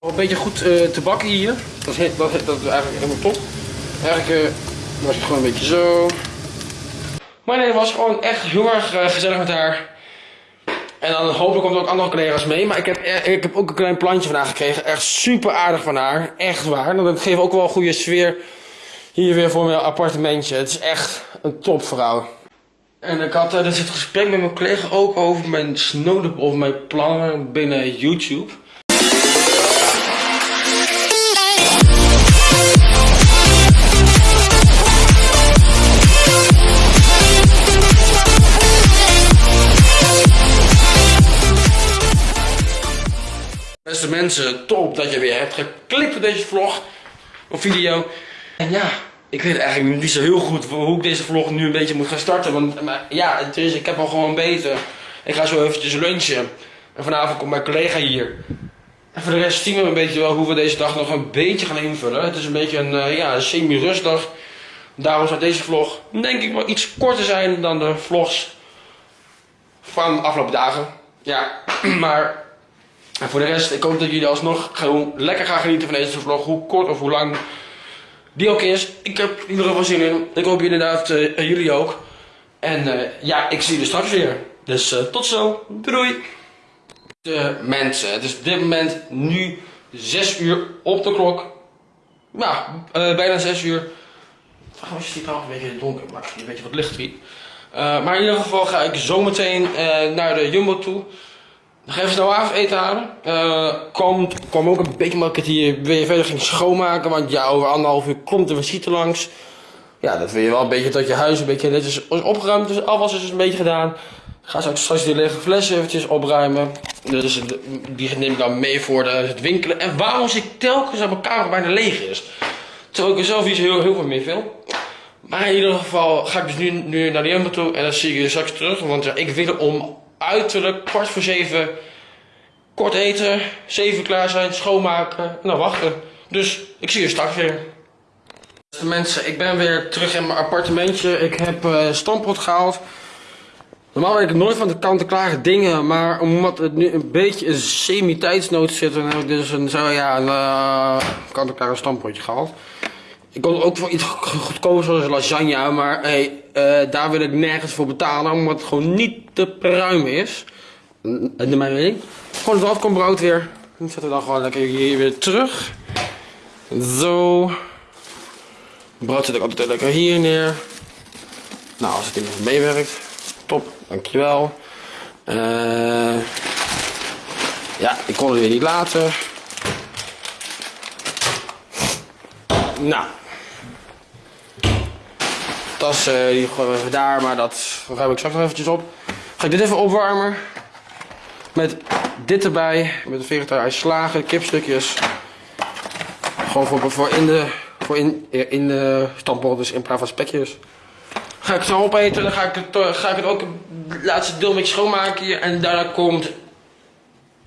Een beetje goed uh, te bakken hier. Dat is, dat, is eigenlijk helemaal top. Eigenlijk uh, was het gewoon een beetje zo. Maar nee, het was gewoon echt heel erg uh, gezellig met haar. En dan hopelijk komt er ook andere collega's mee. Maar ik heb, ik heb ook een klein plantje van haar gekregen. Echt super aardig van haar. Echt waar. Dat geeft ook wel een goede sfeer hier weer voor mijn appartementje. Het is echt een topvrouw. En ik had dus het gesprek met mijn collega ook over mijn snode, over mijn plannen binnen YouTube. Beste mensen, top dat je weer hebt geklikt op deze vlog of video. En ja, ik weet eigenlijk niet zo heel goed hoe ik deze vlog nu een beetje moet gaan starten. Want maar, ja, het is, ik heb al gewoon beter. Ik ga zo eventjes lunchen. En vanavond komt mijn collega hier. En voor de rest zien we een beetje wel hoe we deze dag nog een beetje gaan invullen. Het is een beetje een, uh, ja, semi-rustdag. Daarom zal deze vlog denk ik wel iets korter zijn dan de vlogs van de afgelopen dagen. Ja, maar en voor de rest, ik hoop dat jullie alsnog gewoon lekker gaan genieten van deze vlog. Hoe kort of hoe lang die ook is. Ik heb in ieder geval zin in. Ik hoop inderdaad uh, jullie ook. En uh, ja, ik zie jullie straks weer. Dus uh, tot zo. Doei. De mensen, het is op dit moment nu 6 uur op de klok. Nou, bijna 6 uur. Trouwens is het trouwens een beetje donker, maar een beetje wat licht hier. maar in ieder geval ga ik zometeen naar de Jumbo toe. Ga even snel avondeten halen. Uh, kwam, ook een beetje omdat ik hier weer verder ging schoonmaken. Want ja, over anderhalf uur komt er visite langs. Ja, dat wil je wel een beetje dat je huis een beetje netjes is opgeruimd. Dus afwas is dus een beetje gedaan. Ga straks, straks die lege flessen eventjes opruimen. Dus die neem ik dan mee voor de, het winkelen. En waarom zie ik telkens dat mijn kamer bijna leeg is? Terwijl ik er zelf iets heel, heel veel meer wil. Maar in ieder geval ga ik dus nu, nu naar de Jumbo toe. En dan zie ik je straks terug. Want ja, ik wil om uiterlijk kwart voor zeven kort eten, zeven klaar zijn, schoonmaken en dan wachten. Dus ik zie je straks weer. Beste mensen, ik ben weer terug in mijn appartementje. Ik heb uh, stampot gehaald. Normaal weet ik nooit van de kant-en-klare dingen, maar omdat het nu een beetje een semi-tijdsnood zit, dan heb ik dus een, zo, ja, een uh, kant-en-klare stampotje gehaald. Ik kon ook voor iets goedkoper zoals lasagne, maar hey, uh, daar wil ik nergens voor betalen, omdat het gewoon niet te pruim is. En de mijn mening. Gewoon het afkombrood weer. Dan zetten we dan gewoon lekker hier weer terug. Zo. Brood zet ik altijd lekker hier neer. Nou, als het nog meewerkt. Top, dankjewel. Uh, ja, ik kon het weer niet laten. Nou, tas uh, die gooien we even daar, maar dat ruim ik straks nog eventjes op. Ga ik dit even opwarmen. Met dit erbij, met de vegetarische slagen, kipstukjes. Gewoon voor, in de, voor in, in de dus in plaats van spekjes. Ga ik het zo opeten, dan ga ik het, ga ik het ook het laatste deel beetje schoonmaken hier. En daarna komt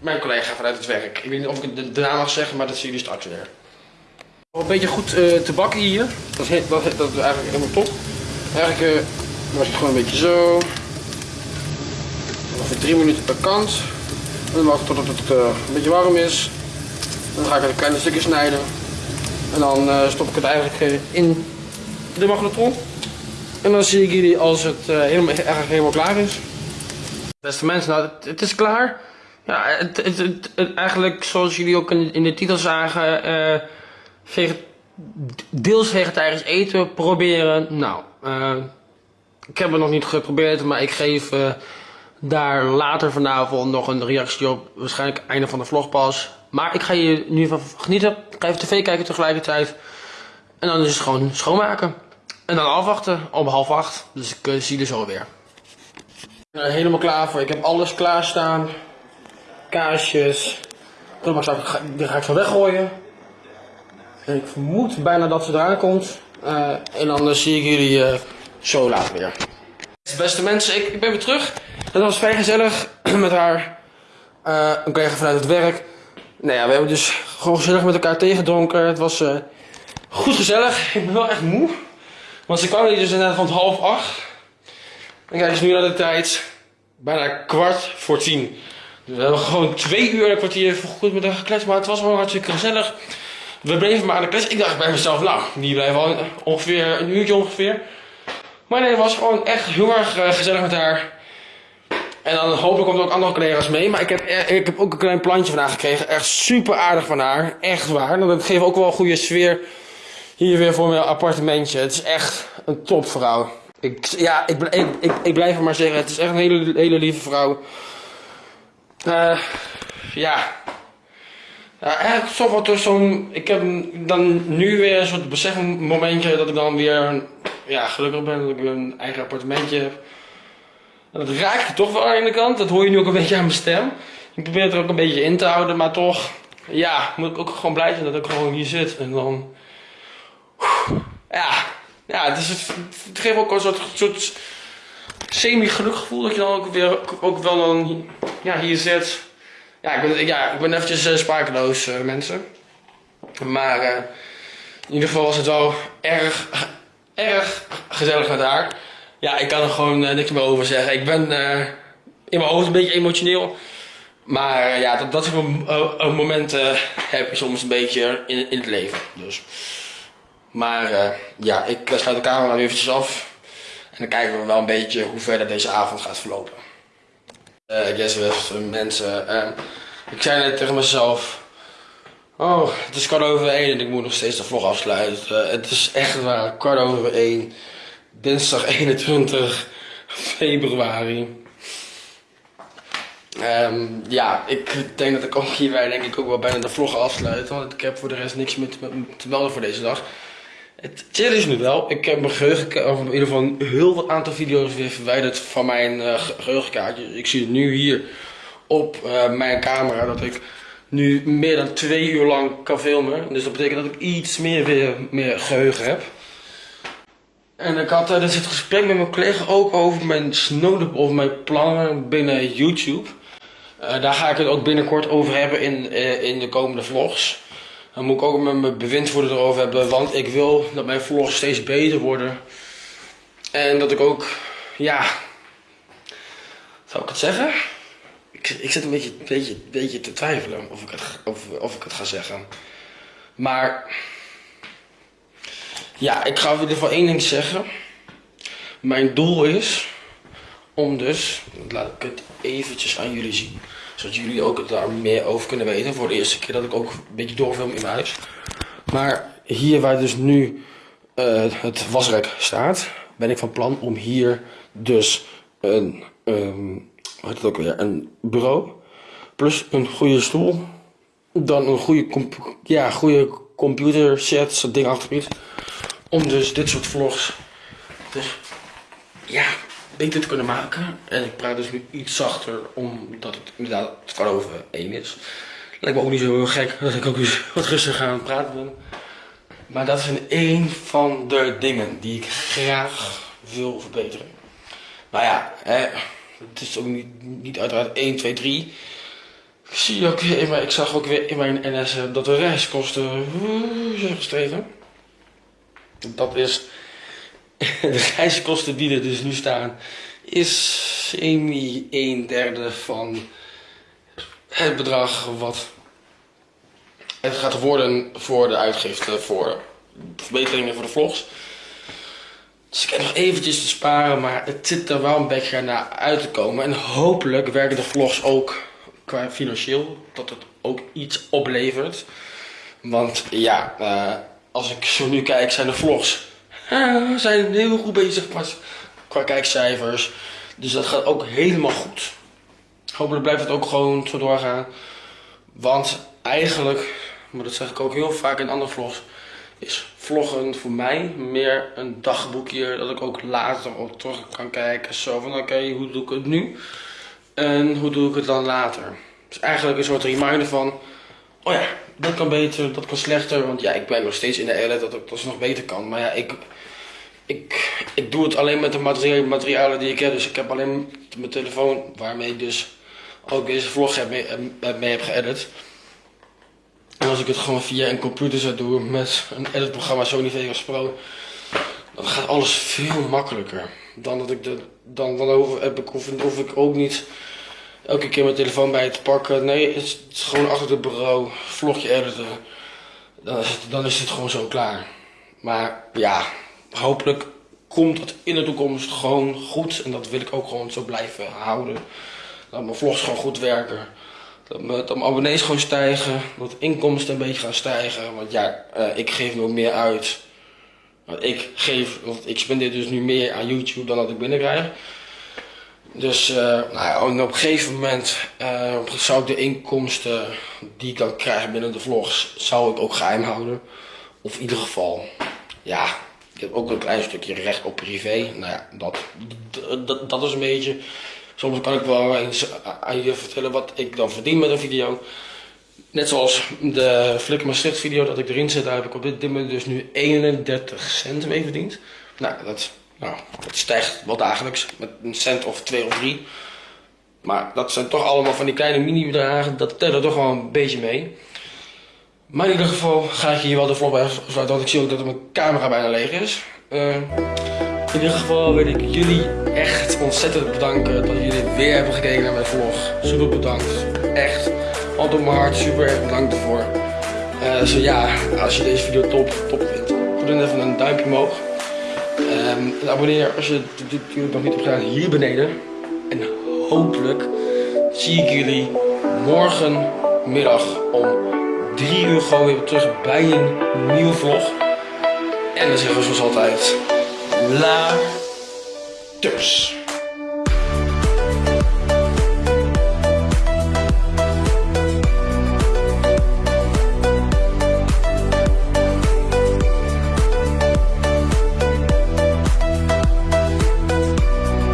mijn collega vanuit het werk. Ik weet niet of ik het naam mag zeggen, maar dat zie je straks weer. Een beetje goed uh, te bakken hier. Dat is, dat, is eigenlijk helemaal top. Eigenlijk uh, was het gewoon een beetje zo. Ongeveer 3 minuten per kant. En dan wachten totdat het uh, een beetje warm is. Dan ga ik het in kleine stukjes snijden. En dan stop ik het eigenlijk in de magnetron. En dan zie ik jullie als het helemaal, eigenlijk helemaal klaar is. Beste mensen, nou het, is klaar. Ja, het, het, eigenlijk zoals jullie ook in, in de titel zagen deels vegetarisch eten proberen. Nou, uh, ik heb het nog niet geprobeerd, maar ik geef uh, daar later vanavond nog een reactie op. Waarschijnlijk einde van de vlog pas. Maar ik ga hier nu van genieten. Ik ga even tv kijken tegelijkertijd. En dan is het gewoon schoonmaken. En dan afwachten om half acht. Dus ik uh, zie er zo weer. Ik ben helemaal klaar voor. Ik heb alles klaarstaan. Kaasjes. Ga, die ga ik zo weggooien. Ik vermoed bijna dat ze eraan komt. Uh, en dan zie ik jullie uh, zo later weer. Beste mensen, ik, ik ben weer terug. Dat was vrij gezellig met haar. Uh, een collega vanuit het werk. Nou ja, we hebben dus gewoon gezellig met elkaar tegengedronken. Het was goed gezellig. Ik ben wel echt moe. Want ze kwam hier dus inderdaad rond half acht. En kijk eens nu naar de tijd. Bijna kwart voor tien. We hebben gewoon twee uur en een kwartier goed met haar gekletst, maar het was gewoon hartstikke gezellig. We bleven maar aan de klets. Ik dacht bij mezelf, nou, die blijven al ongeveer een uurtje ongeveer. Maar nee, het was gewoon echt heel erg eh, gezellig met haar. En dan hopelijk komt er ook andere collega's mee. Maar ik heb, eh, ik heb ook een klein plantje van haar gekregen. Echt super aardig van haar. Echt waar. Dat geeft ook wel een goede sfeer hier weer voor mijn appartementje. Het is echt een topvrouw. Ik, ja, ik, ik, ik, blijf het maar zeggen. Het is echt een hele, hele lieve vrouw. Eh, ja. Ja, eigenlijk toch zo'n. Ik heb dan nu weer een soort besefmomentje dat ik dan weer ja, gelukkig ben dat ik een eigen appartementje heb. En dat raakt toch wel aan de kant. Dat hoor je nu ook een beetje aan mijn stem. Ik probeer het er ook een beetje in te houden, maar toch, ja, moet ik ook gewoon blij zijn dat ik gewoon hier zit. En dan, ja, ja, het, het geeft ook een soort, soort semi-gelukkig gevoel dat je dan ook weer ook wel dan ja, hier zit. Ja, ik ben, ja, ik ben eventjes uh, sprakeloos, uh, mensen. Maar uh, in ieder geval was het wel erg, erg gezellig met haar. Ja, ik kan er gewoon niks meer over zeggen. Ik ben in mijn hoofd een beetje emotioneel. Maar ja, dat, dat soort momenten heb je soms een beetje in, in het leven. Dus. Maar ja, ik sluit de camera nu eventjes af. En dan kijken we wel een beetje hoe verder deze avond gaat verlopen. Uh, yes, mensen. Uh, ik zei net tegen mezelf. Oh, het is kwart over één en ik moet nog steeds de vlog afsluiten. Uh, het is echt waar, kwart over één. Dinsdag 21 februari. Um, ja, ik denk dat ik ook hierbij denk ik ook wel bijna de vlog afsluit. Want ik heb voor de rest niks meer te melden voor deze dag. Het chill is nu wel. Ik heb mijn geheugen, of in ieder geval een heel wat aantal video's weer verwijderd van mijn uh, geheugenkaartje. Ik zie het nu hier op uh, mijn camera dat ik nu meer dan twee uur lang kan filmen. Dus dat betekent dat ik iets meer weer meer geheugen heb. En ik had tijdens het gesprek met mijn collega ook over mijn snowdep of mijn plannen binnen YouTube. Daar ga ik het ook binnenkort over hebben in, in de komende vlogs. Dan moet ik ook met mijn bewindvoerder erover hebben. Want ik wil dat mijn vlogs steeds beter worden. En dat ik ook, ja. Zou ik het zeggen? Ik, ik zit een beetje, beetje, beetje te twijfelen of ik, het, of, of ik het ga zeggen. Maar. Ja, ik ga in ieder geval één ding zeggen. Mijn doel is om dus, laat ik het eventjes aan jullie zien zodat jullie ook daar meer over kunnen weten. Voor de eerste keer dat ik ook een beetje doorfilm in mijn huis. Maar hier waar dus nu uh, het wasrek staat, ben ik van plan om hier dus een, um, wat het ook weer, een bureau. Plus een goede stoel. Dan een goede, ja, goede computer set, zo'n ding achter Om dus dit soort vlogs dus, ja, beter te kunnen maken. En ik praat dus nu iets zachter, omdat het inderdaad kwart over één is. Lijkt me ook niet zo heel gek dat ik ook eens wat rustiger aan het praten ben. Maar dat is een van de dingen die ik graag wil verbeteren. Nou ja, hè, het is ook niet, niet uiteraard 1, 2, 3. Ik, zie ook weer in mijn, ik zag ook weer in mijn NS dat de reiskosten zijn gestegen. Dat is de reiskosten die er dus nu staan, is semi een derde van het bedrag wat het gaat worden voor de uitgifte voor verbeteringen voor de vlogs. Dus ik heb nog eventjes te sparen, maar het zit er wel een beetje naar uit te komen. En hopelijk werken de vlogs ook qua financieel, dat het ook iets oplevert. Want ja, uh, als ik zo nu kijk, zijn de vlogs we zijn heel goed bezig qua kijkcijfers. Dus dat gaat ook helemaal goed. Hopelijk blijft het ook gewoon zo doorgaan. Want eigenlijk, maar dat zeg ik ook heel vaak in andere vlogs, is vloggen voor mij meer een dagboekje dat ik ook later op terug kan kijken. Zo van oké, hoe doe ik het nu? En hoe doe ik het dan later? Dus eigenlijk een soort reminder van, oh ja, dat kan beter, dat kan slechter. Want ja, ik ben nog steeds in de edit dat het nog beter kan. Maar ja, ik, ik, ik doe het alleen met de materialen die ik heb. Dus ik heb alleen mijn telefoon waarmee ik dus ook deze vlog heb mee, mee heb geëdit. En als ik het gewoon via een computer zou doen met een editprogramma Sony Vegas Pro, dan gaat alles veel makkelijker. Dan dat ik de, dan, dan hoef, heb ik, hoef ik ook niet elke keer mijn telefoon bij te pakken. Nee, het is, gewoon achter het bureau, vlogje editen. Dan is, het, dan is het gewoon zo klaar. Maar ja, hopelijk komt het in de toekomst gewoon goed. En dat wil ik ook gewoon zo blijven houden. Dat mijn vlogs gewoon goed werken. Dat mijn, mijn abonnees gewoon stijgen. Dat inkomsten een beetje gaan stijgen. Want ja, eh, ik geef nog meer uit. Want ik geef, want ik spendeer dus nu meer aan YouTube dan dat ik binnenkrijg. Dus uh, nou ja, op een gegeven moment uh, zou ik de inkomsten die ik dan krijg binnen de vlogs, zou ik ook geheim houden. Of in ieder geval, ja, ik heb ook een klein stukje recht op privé. Nou ja, dat, dat, dat is een beetje. Soms kan ik wel eens aan je vertellen wat ik dan verdien met een video. Net zoals de Flick Maastricht video dat ik erin zet, daar heb ik op dit moment dus nu 31 cent mee verdiend. Nou, dat, nou, dat stijgt wel dagelijks met een cent of twee of drie. Maar dat zijn toch allemaal van die kleine mini-bedragen, dat telt er toch wel een beetje mee. Maar in ieder geval ga ik hier wel de vlog bij want ik zie ook dat mijn camera bijna leeg is. Uh, in ieder geval wil ik jullie echt ontzettend bedanken dat jullie weer hebben gekeken naar mijn vlog. Super bedankt. Echt. Hand op mijn hart. Super erg bedankt ervoor. Uh, zo ja, als je deze video top, top vindt, doe dan even een duimpje omhoog. En abonneer als je natuurlijk nog niet hebt gedaan hier beneden. En hopelijk zie ik jullie morgenmiddag om 3 uur gewoon weer terug bij een nieuwe vlog. En dan zeggen we zoals altijd, la dus.